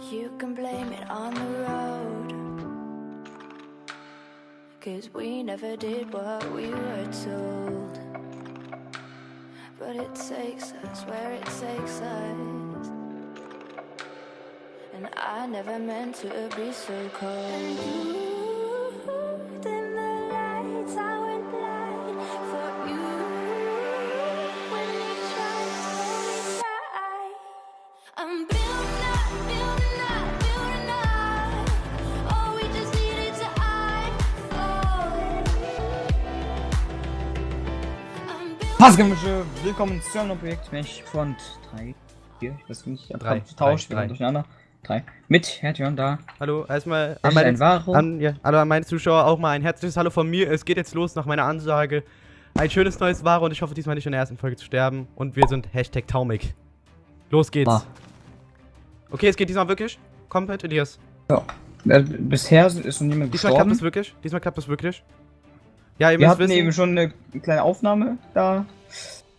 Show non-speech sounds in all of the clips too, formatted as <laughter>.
You can blame it on the road. Cause we never did what we were told. But it takes us where it takes us. And I never meant to be so cold. Building Passgemische, willkommen zu einem Projekt Mesh Front 3. 4, ich weiß nicht, ich hab Drei, grad getauscht, wir waren drei. durcheinander. 3. Mit Hertjörn da. Hallo, erstmal an meine, an, ja, hallo an meine Zuschauer auch mal ein herzliches Hallo von mir. Es geht jetzt los nach meiner Ansage. Ein schönes neues Varo und ich hoffe diesmal nicht in der ersten Folge zu sterben. Und wir sind Hashtag Taumig. Los geht's. Ah. Okay, es geht diesmal wirklich. Komplett, Elias. Ja. Äh, bisher ist noch niemand Diesmal klappt gestorben. es wirklich. Diesmal klappt es wirklich. Ja, ihr Wir müsst hatten wissen. eben schon eine kleine Aufnahme da.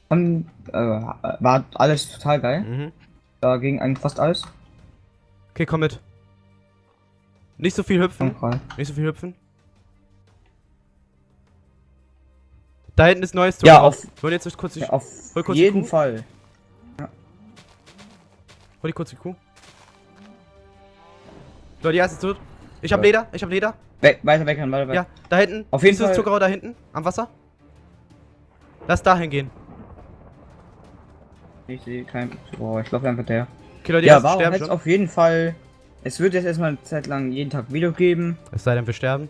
Haben, äh, war alles total geil. Mhm. Da ging eigentlich fast alles. Okay, komm mit. Nicht so viel hüpfen. Okay. Nicht so viel hüpfen. Da hinten ist neues Ja, Tor. auf, Wollen jetzt kurz die, ja, auf kurz die jeden Kuh. Fall. Hol die kurz die Kuh. Leute, die erste tot. Ich hab Ja. Leder, ich hab Leder. We weiter weg, weiter weg. Ja, da hinten. Auf jeden Siehst du das Fall- Zuckerrohr da hinten? Am Wasser? Lass dahin gehen. Ich sehe kein. Oh, ich glaube einfach der. Okay, Leute, die Ja, warum sterben jetzt auf jeden Fall. Es wird jetzt erstmal eine Zeit lang jeden Tag Video geben. Es sei denn, wir sterben.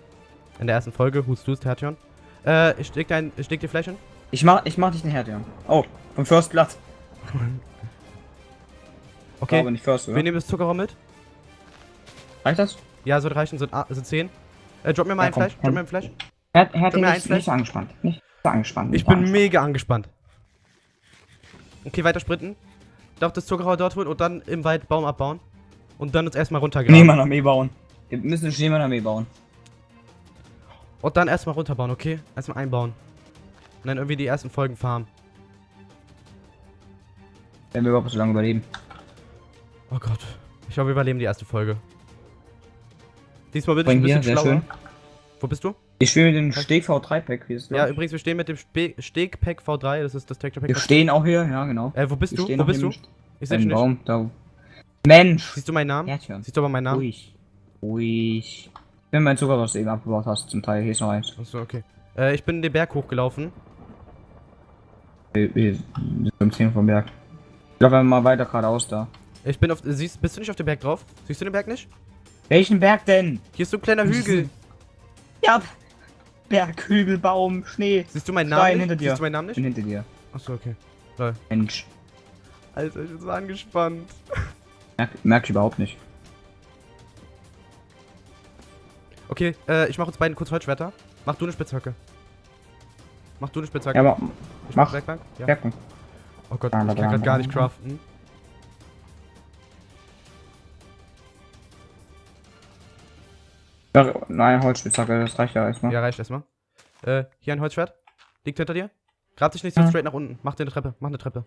In der ersten Folge. Hust du es, Tertion? Äh, ich leg, dein, dir Fleisch hin. Ich mach, ich mach dich nicht Hertjörn. Oh, vom First Blood. <laughs> Okay, Aber nicht First, oder? wir nehmen das Zuckerrohr mit. Reicht das? Ja, soll reichen, sind, ah, sind 10. Äh, drop mir mal Ja, ein komm, Fleisch. komm. Drop mir ein Fleisch. Her eins vielleicht. nicht so angespannt. Angespannt. Ich bin angespannt. mega angespannt. Okay, weiter sprinten. Darf das Zuckerrohr dort holen und dann im Wald Baum abbauen. Und dann uns erstmal runtergraben. Schneemann-Armee bauen. Wir müssen eine Schneemann-Armee bauen. Und dann erstmal runterbauen, okay? Erstmal einbauen. Und dann irgendwie die ersten Folgen farmen. Wenn wir überhaupt so lange überleben. Oh Gott. Ich hoffe, wir überleben die erste Folge. Diesmal bin ich ein bisschen schlauer. schön. Wo bist du? Ich spiele mit dem Steg V3-Pack. Wie ist das? Ja, übrigens, wir stehen mit dem Spe Steg-Pack V3. Das ist das Texture Pack. Wir stehen auch hier, ja genau. Äh, wo bist Wir du? Wo bist du? im Ich sehe dich Im nicht. Baum, da. Mensch! Siehst du meinen Namen? Hertjörn. Siehst du aber meinen Namen? Ruhig. Ruhig. Wenn mein Zucker, was du eben abgebaut hast, zum Teil. Hier ist noch eins. Achso, okay. Äh, ich bin den Berg hochgelaufen. Wir, wir sind um 10 vom Berg. Ich laufe einfach mal weiter geradeaus da. Ich bin auf. Siehst, bist du nicht auf dem Berg drauf? Siehst du den Berg nicht? Welchen Berg denn? Hier ist so ein kleiner Hügel. Ja, Berg, Hügel, Baum, Schnee. Siehst du meinen Stein Namen nicht? hinter dir. Siehst du meinen Namen Ich bin nicht? hinter dir. Achso, okay. Mensch. Alter, ich bin so angespannt. Merk, merk ich überhaupt nicht. Okay, äh, ich mach uns beiden kurz Holzschwerter. Mach du eine Spitzhacke. Mach du eine Spitzhacke. Ja, aber ich mach. Werkbank. Ja. Bergen. Oh Gott, ich kann grad dann- gar nicht craften. Ja, nein, Holzspitzhacke, das reicht ja erstmal. Ja, reicht erstmal. Äh, hier ein Holzschwert. Liegt hinter dir. Grab dich nicht so Ja. straight nach unten. Mach dir eine Treppe. Mach eine Treppe.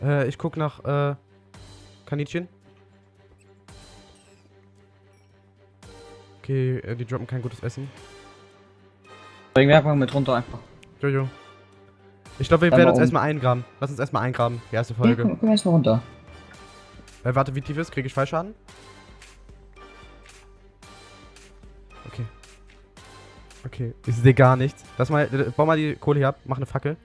Äh, ich guck nach, äh, Kaninchen. Okay, äh, die droppen kein gutes Essen. Bring Werkbank mit runter einfach. Jojo. Ich glaube, wir Dann werden uns um. erstmal eingraben. Lass uns erstmal eingraben. Die erste Ja, Folge. komm, komm erstmal runter. Äh, warte, wie tief ist? Kriege ich Fallschaden? Okay, ich sehe gar nichts. Lass mal, äh, bau mal die Kohle hier ab, mach eine Fackel.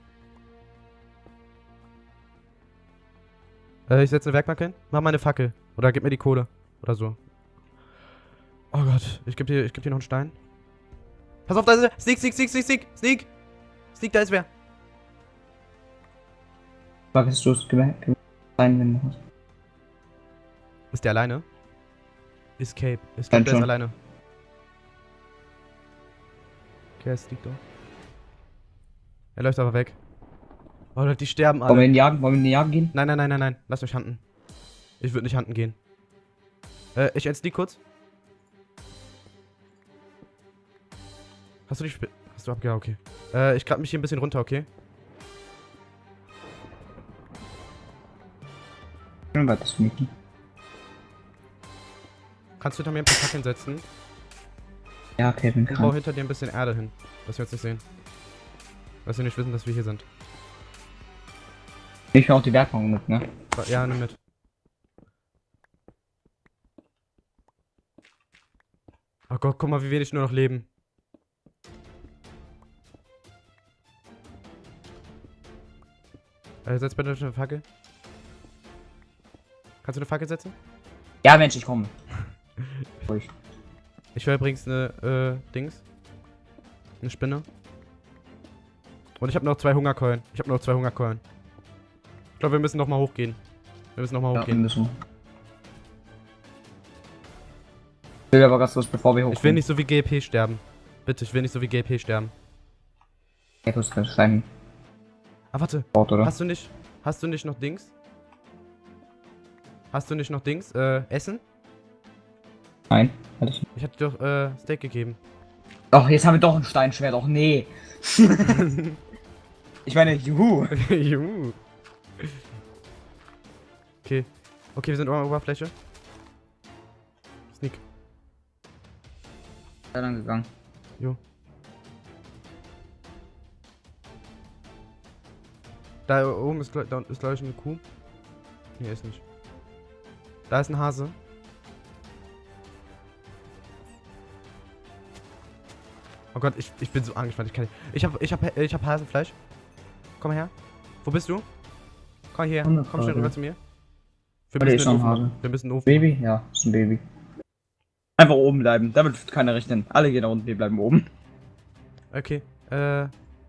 Äh, ich setze eine Werkbank hin. Mach mal eine Fackel. Oder gib mir die Kohle. Oder so. Oh Gott, ich geb dir, ich geb dir noch einen Stein. Pass auf, da ist er. Sneak, sneak, sneak, sneak, sneak, sneak. Sneak, da ist wer. Vergisst du es? Rein, wenn du hast. Ist der alleine? Escape. Escape, der ist alleine. Okay, es liegt doch. Er läuft aber weg. Oh, Leute, die sterben Wollen wir alle. in den Jagen, wollen wir in den Jagen gehen? Nein, nein, nein, nein, nein. Lasst euch handen. Ich würde nicht handen gehen. Äh, ich entsneak kurz. Hast du die Sp Hast du ab? Ja, okay. Äh, ich grab mich hier ein bisschen runter, okay? Sneaken. Kannst du hinter mir ein paar Fackeln setzen? Ja, Kevin Ich baue kann. hinter dir ein bisschen Erde hin, dass wir uns nicht sehen. Dass wir nicht wissen, dass wir hier sind. Ich auch die Werkbank mit, ne? Ja, nimm mit. Oh Gott, guck mal, wie wenig nur noch leben. Äh, setz bitte eine Fackel. Kannst du eine Fackel setzen? Ja, Mensch, ich komme. <laughs> Ruhig. Ich höre übrigens eine, äh, Dings. Eine Spinne. Und ich habe noch zwei Hungerkeulen. Ich habe noch zwei Hungerkeulen. Ich glaube, wir müssen noch mal hochgehen. Wir müssen noch mal Ja, wir hochgehen. müssen. Ich will aber ganz kurz, bevor wir hochkommen. Ich will nicht so wie GLP sterben. Bitte, ich will nicht so wie GLP sterben. Ja, du hast Stein Ah, warte. oder? Hast du nicht, hast du nicht noch Dings? Hast du nicht noch Dings? Äh, Essen? Nein. Hatte ich nicht. Ich hatte doch, äh, Steak gegeben. Doch, jetzt haben wir doch ein Steinschwert. Doch, nee. <laughs> ich meine, juhu. <laughs> Juhu. Okay. Okay, wir sind an der Oberfläche. Sneak. Da lang gegangen. Da oben ist, da ist glaube ich eine Kuh. Nee, ist nicht. Da ist ein Hase. Oh Gott, ich, ich bin so angespannt. Ich kann nicht. Ich hab, ich hab, ich hab Hasenfleisch. Komm her. Wo bist du? Komm. Ohne Komm schnell rüber zu mir. Wir müssen den Ofen machen. Wir müssen den Ofen Baby? Ja, ist ein Baby. Einfach oben bleiben. Damit wird keiner rechnen. Alle gehen da unten, wir bleiben oben. machen. Okay. Äh,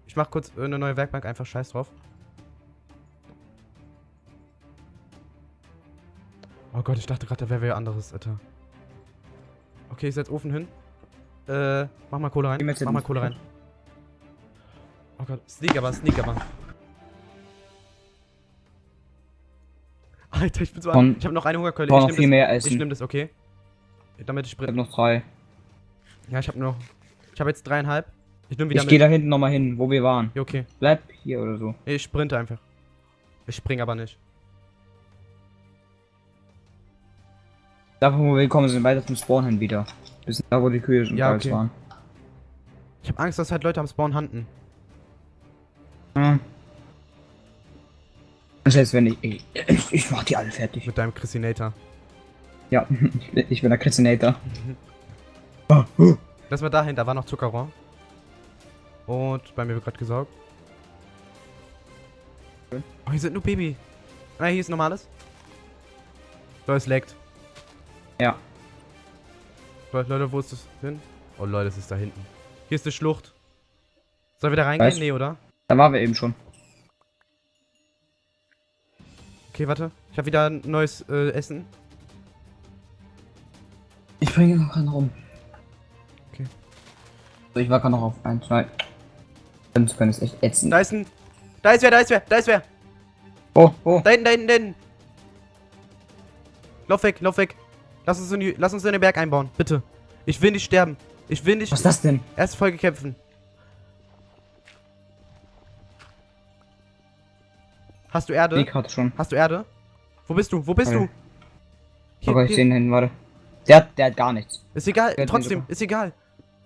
ich mach kurz äh, eine neue Werkbank. Einfach scheiß drauf. Oh Gott, ich dachte gerade, da wäre wer anderes, Alter. Okay, ich setz Ofen hin. Äh, mach mal Kohle rein. Mach mal. Kohle rein. Oh Gott, sneak aber, sneak aber. Alter, ich bin so an. Ich habe noch eine Hungerkeule. Ich noch nehm viel das, mehr ich Essen. nehm das, okay? Damit ich Ich hab sprint. noch drei. Ja, ich habe noch. Ich habe jetzt dreieinhalb. Ich nehme wieder Ich gehe da hinten nochmal hin, wo wir waren. Ja, okay. Bleib hier oder so. Ich sprinte einfach. Ich spring aber nicht. Da, wo wir gekommen sind, weiter zum Spawn hin wieder. Bis da, wo die Kühe schon Ja, okay. waren. Ich habe Angst, dass halt Leute am Spawn handen. Hm. Selbst wenn ich, ich, ich, ich mach die alle fertig. Mit deinem Christinator. Ja, <laughs> ich, bin- der Kritzinator. Lass <laughs> mal dahin, da war noch Zuckerrohr. Und bei mir wird gerade gesaugt. Oh, hier sind nur Baby. Ah, hier ist normales. So, es leckt. Ja. Leute, wo ist das hin? Oh Leute, das ist da hinten. Hier ist eine Schlucht. Soll wir da reingehen? Was? Nee, oder? Da waren wir eben schon. Okay, warte. Ich habe wieder ein neues äh, Essen. Ich bringe noch einen rum. Okay. So, ich war gerade noch auf 1, 2. Fünf können es echt ätzend. Da ist ein... Da ist wer, da ist wer, da ist wer. Oh, oh. Da hinten, da hinten, da hinten. Lauf weg, lauf weg. Lass uns in, die, lass uns in den Berg einbauen, bitte. Ich will nicht sterben. Ich will nicht Was ist das denn? erste Folge kämpfen. Hast du Erde? Ich hatte schon. Hast du Erde? Wo bist du? Wo bist Okay. du? Hier, Aber ich hier. sehe ihn hin, warte. Der, hat- der hat gar nichts. Ist egal, Der trotzdem, ist egal.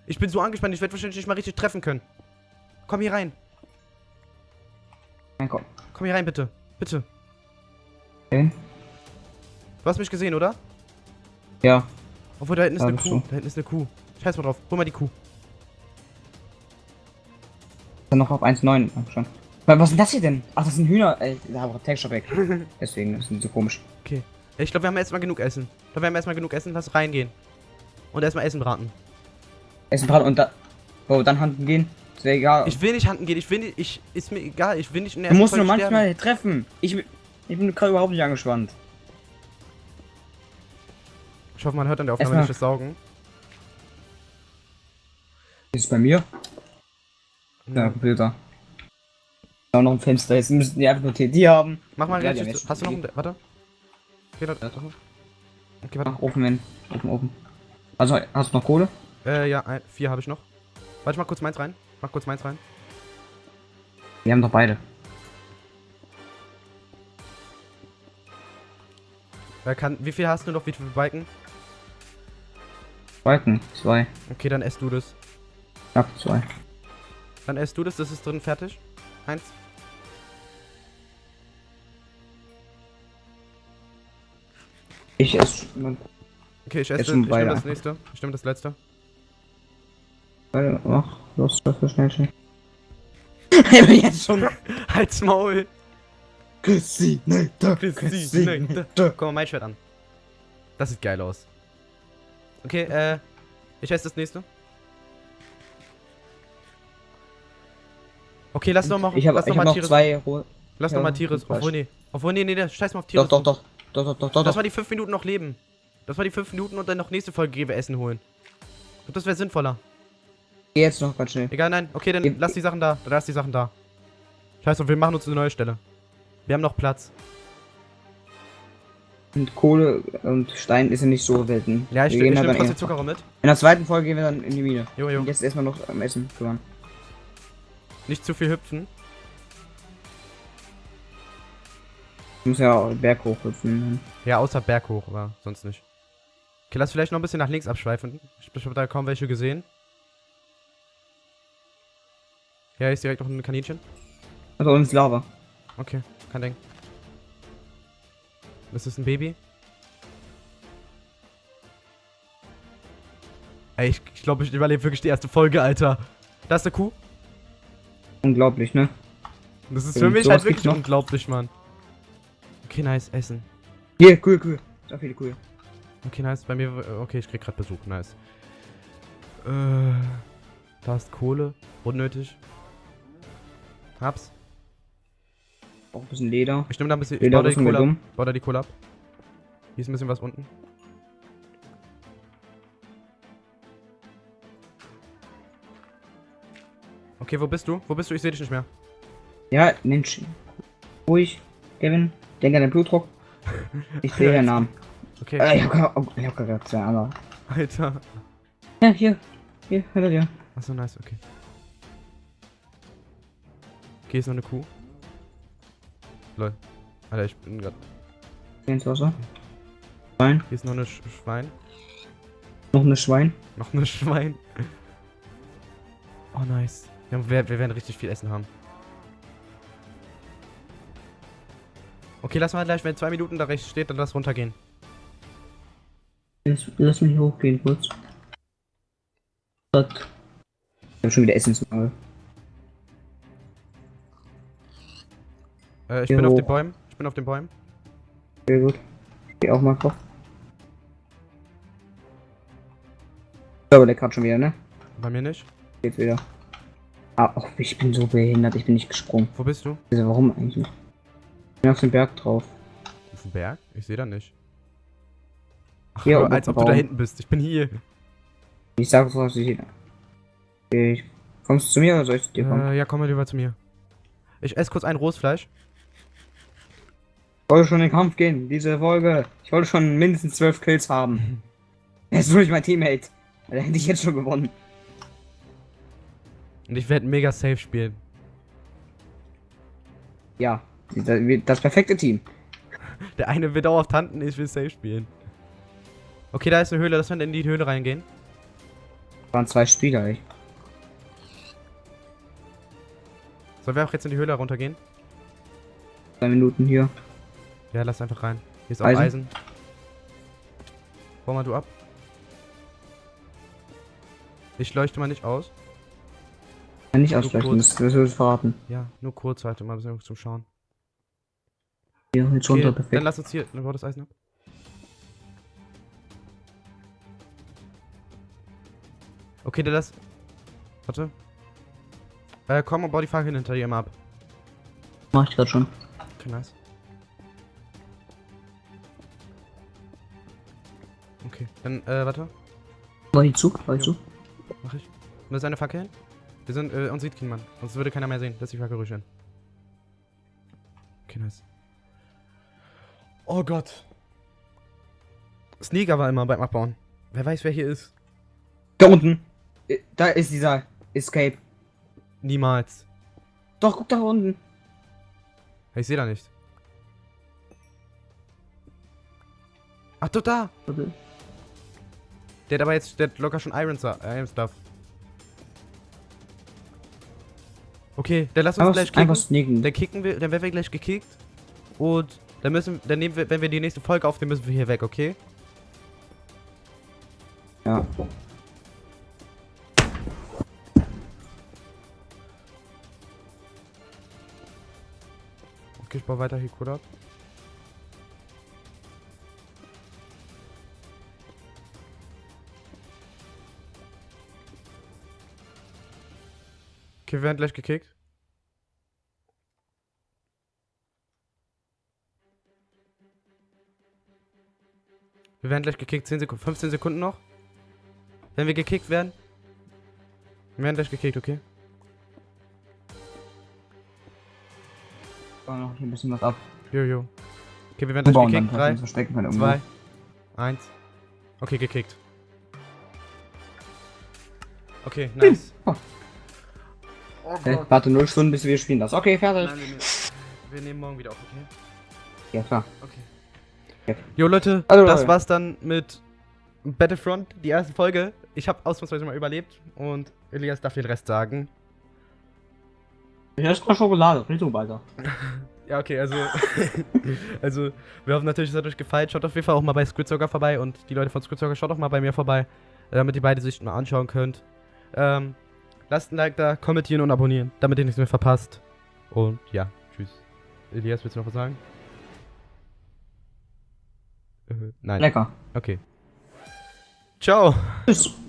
Ich bin so angespannt, ich werde wahrscheinlich nicht mal richtig treffen können. Komm hier rein. Mein Gott. Komm hier rein, bitte. Bitte. Okay. Du hast mich gesehen, oder? Ja. Obwohl, da hinten ist Ja, eine Kuh. du. Da hinten ist eine Kuh. Scheiß mal drauf. Hol mal die Kuh. Dann noch auf 1,9 schon. Was denn das hier denn? Ach, das sind Hühner. Ey, da war Texture weg. <laughs> Deswegen ist es so komisch. Okay. Ich glaube, wir haben erstmal genug Essen. Ich glaube, wir haben erstmal genug Essen. Lass reingehen. Und erstmal Essen braten. Essen braten und da. Oh, dann Handen gehen. Ist wäre egal. Ich will nicht handen gehen. Ich will nicht. Ich. Ist mir egal. Ich will nicht in der du musst nur manchmal treffen. Ich, ich bin gerade überhaupt nicht angespannt. Ich hoffe, man hört an der Aufnahme Erstmal- nicht das Saugen. Ist es bei mir? Ja, Computer. Da noch ein Fenster. Jetzt müssten die einfach nur TD haben. Mach mal Ja, richtig. Hast du noch einen. Warte. Okay, warte. Okay, warte. Ach, offen hin. Offen, offen. Also, hast du noch Kohle? Äh, ja, ein, vier habe ich noch. Warte, ich mach kurz meins rein. Mach kurz meins rein. Wir haben doch beide. Kann, wie viel hast du noch? Wie viele Balken? Balken, zwei. Okay, dann ess du das. Knapp zwei. Dann ess du das, das ist drin fertig. Eins. Ich esse. Okay, ich esse, ich nehme das nächste. Ich nehme das letzte. Ach, los, das so schnell schnell. <laughs> Jetzt schon. <laughs> Halt's Maul. Christine, Christine. Guck mal mein Schwert an. Das sieht geil aus. Okay, äh, ich esse das nächste. Okay, lass noch mal, Ich habe lass ich noch hab mal noch zwei. Ro- lass ja, noch mal. Fleisch. Obwohl nee, obwohl nee, nee, nee, scheiß mal auf Doch, Tires. doch, doch. Doch, doch, doch, doch, Das doch. war die 5 Minuten noch leben. Das war die 5 Minuten und dann noch nächste Folge gehen wir Essen holen. Ich glaub, das wäre sinnvoller. Geh jetzt noch ganz schnell. Egal, nein. Okay, dann Ja, lass die Sachen da. Dann lass die Sachen da. Scheiße, wir machen uns eine neue Stelle. Wir haben noch Platz. Und Kohle und Stein ist ja nicht so selten. Ja, ich, Wir ich gehen nehme trotzdem Zuckerrohr mit. In der zweiten Folge gehen wir dann in die Mine. Jo, jo. Und jetzt erstmal noch am Essen kümmern. Nicht zu viel hüpfen. Ich muss ja auch Berg hochhüpfen. Ja, außer Berg hoch, aber sonst nicht. Okay, lass vielleicht noch ein bisschen nach links abschweifen. Ich, ich habe da kaum welche gesehen. Ja, hier ist direkt noch ein Kaninchen. Also uns Lava. Okay, kein Ding. Das ist ein Baby. Ey, ich, ich glaube, ich überlebe wirklich die erste Folge, Alter. Da ist eine Kuh. Unglaublich, ne? Das ist für mich sowas halt wirklich noch. unglaublich, Mann. Okay, nice, Essen. Hier, cool, cool. So viele cool. Okay, nice. Bei mir, okay, ich krieg gerade Besuch, nice. Äh, da ist Kohle. Unnötig. Hab's. Auch ein bisschen Leder. Ich nehme da ein bisschen, ich Leder baue da ab. da die Kohle ab. Hier ist ein bisschen was unten. Okay, wo bist du? Wo bist du? Ich sehe dich nicht mehr. Ja, Mensch. Ruhig, Kevin. Denk an den Blutdruck. <laughs> Ich sehe den Namen. Okay, Äh, ich hab oh, ich hab gerade zwei andere. Alter. Ja, hier. Hier, hört ihr. Achso, nice, okay. Okay, ist noch eine Kuh. Lol. Alter, ich bin gerade. Geh ins Wasser. Schwein. Hier ist noch eine Sch Schwein. Noch eine Schwein. Noch eine <laughs> Schwein. Oh, nice. Wir, haben, wir, wir werden richtig viel Essen haben. Okay, lass mal gleich, wenn zwei Minuten da rechts steht, dann lass runtergehen. Lass, lass mich hochgehen kurz. Gott. Ich hab schon wieder Essensmangel. Äh, ich Hier bin auf hoch. den Bäumen. Ich bin auf den Bäumen. Sehr gut. Ich geh auch mal drauf. Aber der gerade schon wieder, ne? Bei mir nicht. Jetzt wieder. Ah, oh, ich bin so behindert, ich bin nicht gesprungen. Wo bist du? Also warum eigentlich nicht? Ich bin auf den Berg drauf. Auf dem Berg? Ich sehe da nicht. Ach, Hier, als ob auf du da dem Baum. hinten bist. Ich bin hier. Ich sag was ich. ich kommst du zu mir oder soll ich zu dir kommen? Äh, ja, komm mal lieber zu mir. Ich esse kurz ein rohes Fleisch. Ich wollte schon in den Kampf gehen, diese Folge. Ich wollte schon mindestens zwölf Kills haben. Er ist wirklich mein Teammate. Da hätte ich jetzt schon gewonnen. Und ich werde mega safe spielen. Ja, das, das perfekte Team. <laughs> Der eine wird dauerhaft Tanten, ich will safe spielen. Okay, da ist eine Höhle. Lass mal in die Höhle reingehen. waren zwei Spieler, ey. Sollen wir auch jetzt in die Höhle runtergehen? Zwei Minuten hier. Ja, lass einfach rein. Hier ist auch Eisen? Eisen. Bau mal du ab. Ich leuchte mal nicht aus. Kann nicht kurz. das, wird verraten. Ja, nur kurz, warte mal, ein bisschen zum Schauen. Hier, jetzt Okay, runter, dann perfekt. lass uns hier, dann bau das Eisen ab. Okay, dann lass. Warte. Äh, komm und bau die Fackeln hinter dir immer ab. Mach ich grad schon. Okay, nice. Okay, dann, äh, warte. War ich zu? War ich zu? Mach ich. Und das ist eine Fackel? Wir sind, äh, uns sieht kein Mann. Sonst würde keiner mehr sehen, dass die Fackel ruhig werden. Okay, nice. Oh Gott. Sneaker war immer beim Abbauen. Wer weiß, wer hier ist. Da unten. Äh, Da ist dieser Escape. Niemals. Doch, guck da unten. Ich sehe da nicht. Ach, doch, da. Warte. Der hat aber jetzt, der hat locker schon Iron, Iron Stuff. Okay, dann lass uns Einfach, gleich kicken. einfach sneaken. Dann kicken wir, dann werden wir gleich gekickt. Und dann müssen, dann nehmen wir, wenn wir die nächste Folge aufnehmen, müssen wir hier weg, okay? Ja. Okay, ich baue weiter hier Code ab. Okay, wir werden gleich gekickt. Wir werden gleich gekickt. 10 Sekunden, 15 Sekunden noch. Wenn wir gekickt werden. Wir werden gleich gekickt, okay? Bau noch hier ein bisschen was ab. Jojo. Okay, wir werden gleich Bauen gekickt. dass wir 3, uns verstecken können irgendwo. Zwei. Eins. Okay, gekickt. Okay, nice. Oh. Okay, warte 0 Stunden, bis wir spielen das. Okay, fertig. Nein, wir, nehmen- wir nehmen morgen wieder auf, okay? Ja, klar. Okay. Ja. Jo, Leute, Also, das Leute. war's dann mit Battlefront, die erste Folge. Ich habe ausnahmsweise mal überlebt und Elias darf den Rest sagen. Hier ist noch Schokolade. Richtung weiter. <laughs> Ja, okay, also. <laughs> also, wir hoffen natürlich, es hat euch gefallen. Schaut auf jeden Fall auch mal bei Squidsocker vorbei und die Leute von Squidsocker schaut auch mal bei mir vorbei, äh, damit ihr beide Sichten mal anschauen könnt. Ähm, lasst ein Like da, kommentieren und abonnieren, damit ihr nichts mehr verpasst. Und ja, tschüss. Elias, willst du noch was sagen? Äh, nein. Lecker. Okay. Ciao. Tschüss.